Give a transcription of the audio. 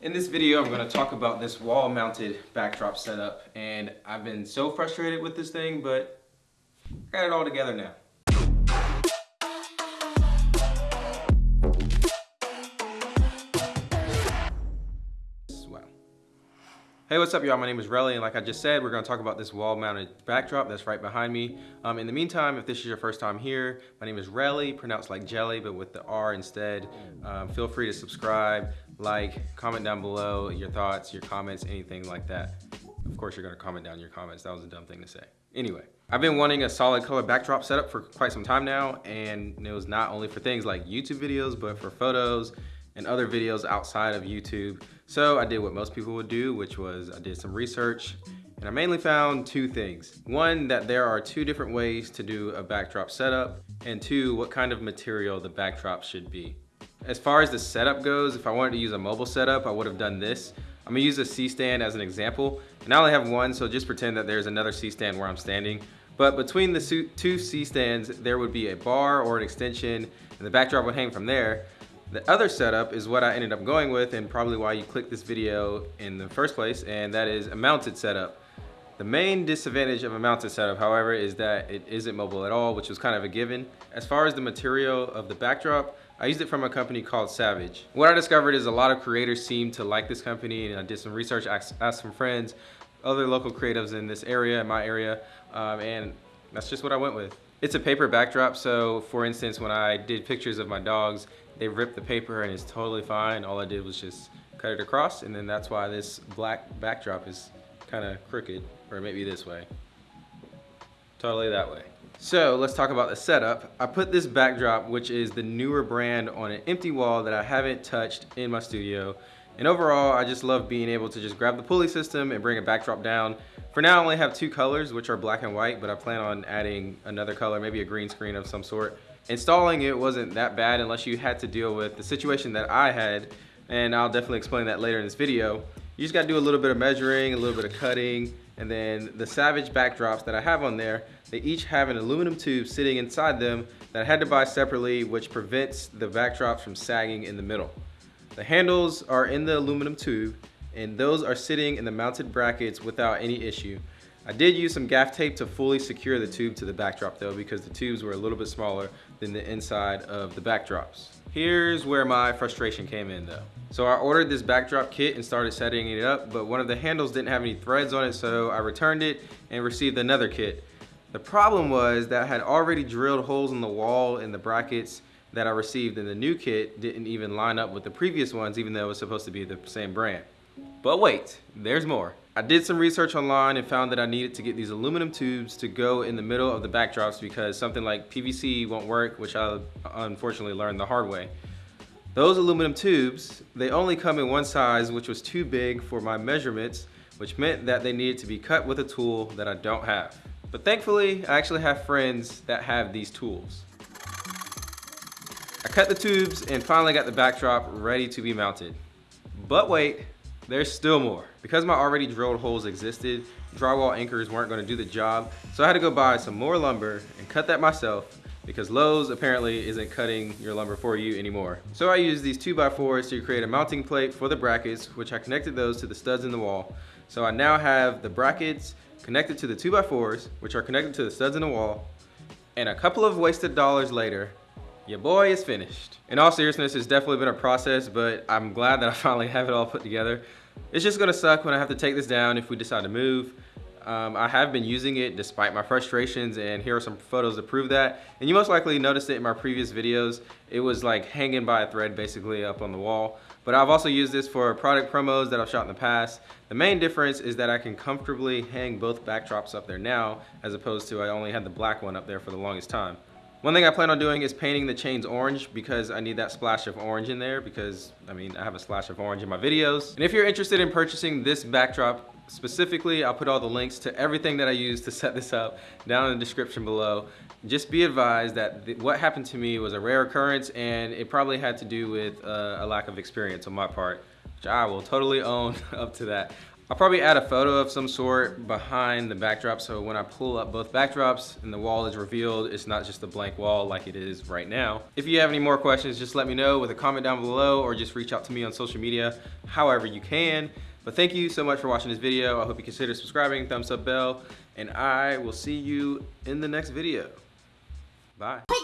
In this video, I'm gonna talk about this wall mounted backdrop setup and I've been so frustrated with this thing, but I got it all together now. Hey, what's up y'all? My name is Relly and like I just said, we're gonna talk about this wall mounted backdrop that's right behind me. Um, in the meantime, if this is your first time here, my name is Relly, pronounced like jelly, but with the R instead. Um, feel free to subscribe, like, comment down below your thoughts, your comments, anything like that. Of course, you're gonna comment down your comments. That was a dumb thing to say. Anyway, I've been wanting a solid color backdrop setup for quite some time now, and it was not only for things like YouTube videos, but for photos and other videos outside of YouTube. So I did what most people would do, which was I did some research, and I mainly found two things. One, that there are two different ways to do a backdrop setup, and two, what kind of material the backdrop should be. As far as the setup goes, if I wanted to use a mobile setup, I would have done this. I'm gonna use a C-stand as an example. And I only have one, so just pretend that there's another C-stand where I'm standing. But between the two C-stands, there would be a bar or an extension, and the backdrop would hang from there. The other setup is what I ended up going with and probably why you clicked this video in the first place, and that is a mounted setup. The main disadvantage of a mounted setup, however, is that it isn't mobile at all, which was kind of a given. As far as the material of the backdrop, I used it from a company called Savage. What I discovered is a lot of creators seem to like this company and I did some research, asked, asked some friends, other local creatives in this area, in my area, um, and that's just what I went with. It's a paper backdrop, so for instance, when I did pictures of my dogs, they ripped the paper and it's totally fine. All I did was just cut it across, and then that's why this black backdrop is kind of crooked, or maybe this way. Totally that way. So let's talk about the setup. I put this backdrop, which is the newer brand, on an empty wall that I haven't touched in my studio. And overall, I just love being able to just grab the pulley system and bring a backdrop down. For now, I only have two colors, which are black and white, but I plan on adding another color, maybe a green screen of some sort. Installing it wasn't that bad unless you had to deal with the situation that I had, and I'll definitely explain that later in this video. You just gotta do a little bit of measuring, a little bit of cutting, and then the Savage backdrops that I have on there, they each have an aluminum tube sitting inside them that I had to buy separately, which prevents the backdrops from sagging in the middle. The handles are in the aluminum tube, and those are sitting in the mounted brackets without any issue. I did use some gaff tape to fully secure the tube to the backdrop though, because the tubes were a little bit smaller than the inside of the backdrops. Here's where my frustration came in though. So I ordered this backdrop kit and started setting it up, but one of the handles didn't have any threads on it, so I returned it and received another kit. The problem was that I had already drilled holes in the wall and the brackets that I received in the new kit didn't even line up with the previous ones, even though it was supposed to be the same brand. But wait, there's more. I did some research online and found that I needed to get these aluminum tubes to go in the middle of the backdrops because something like PVC won't work, which I unfortunately learned the hard way. Those aluminum tubes, they only come in one size, which was too big for my measurements, which meant that they needed to be cut with a tool that I don't have. But thankfully, I actually have friends that have these tools. I cut the tubes and finally got the backdrop ready to be mounted. But wait, there's still more. Because my already drilled holes existed, drywall anchors weren't gonna do the job, so I had to go buy some more lumber and cut that myself because Lowe's apparently isn't cutting your lumber for you anymore. So I used these 2x4s to create a mounting plate for the brackets, which I connected those to the studs in the wall. So I now have the brackets connected to the 2x4s, which are connected to the studs in the wall, and a couple of wasted dollars later, your boy is finished. In all seriousness, it's definitely been a process, but I'm glad that I finally have it all put together. It's just gonna suck when I have to take this down if we decide to move. Um, I have been using it despite my frustrations and here are some photos to prove that. And you most likely noticed it in my previous videos. It was like hanging by a thread basically up on the wall. But I've also used this for product promos that I've shot in the past. The main difference is that I can comfortably hang both backdrops up there now as opposed to I only had the black one up there for the longest time. One thing I plan on doing is painting the chains orange because I need that splash of orange in there because, I mean, I have a splash of orange in my videos. And if you're interested in purchasing this backdrop specifically, I'll put all the links to everything that I used to set this up down in the description below. Just be advised that what happened to me was a rare occurrence and it probably had to do with uh, a lack of experience on my part, which I will totally own up to that. I'll probably add a photo of some sort behind the backdrop so when I pull up both backdrops and the wall is revealed, it's not just a blank wall like it is right now. If you have any more questions, just let me know with a comment down below or just reach out to me on social media, however you can. But thank you so much for watching this video. I hope you consider subscribing, thumbs up bell, and I will see you in the next video. Bye.